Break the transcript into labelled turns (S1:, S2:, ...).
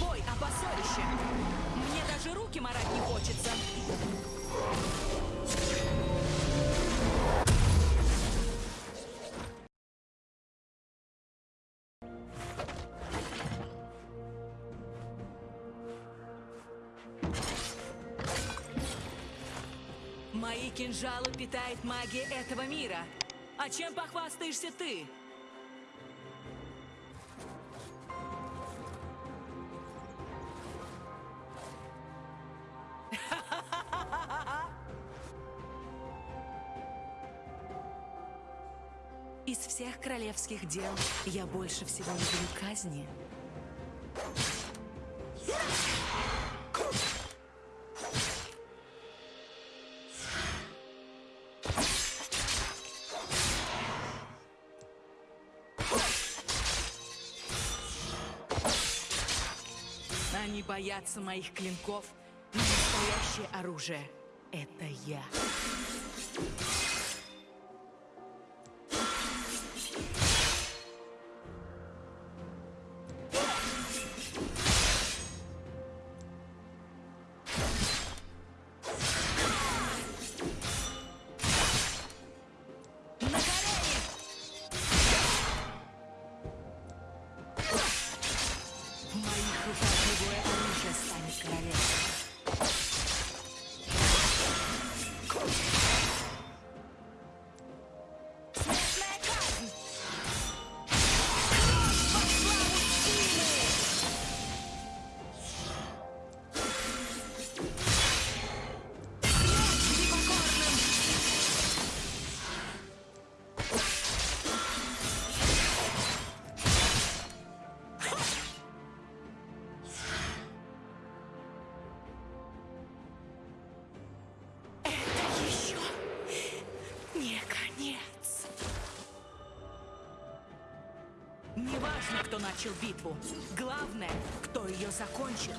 S1: бой, а поссорище. Мне даже руки марать не хочется. Мои кинжалы питает магия этого мира. А чем похвастаешься ты? Из всех королевских дел я больше всего люблю казни. Они боятся моих клинков, но настоящее оружие — это я. Моих руках любое оружие станет Неважно, кто начал битву. Главное, кто ее закончит.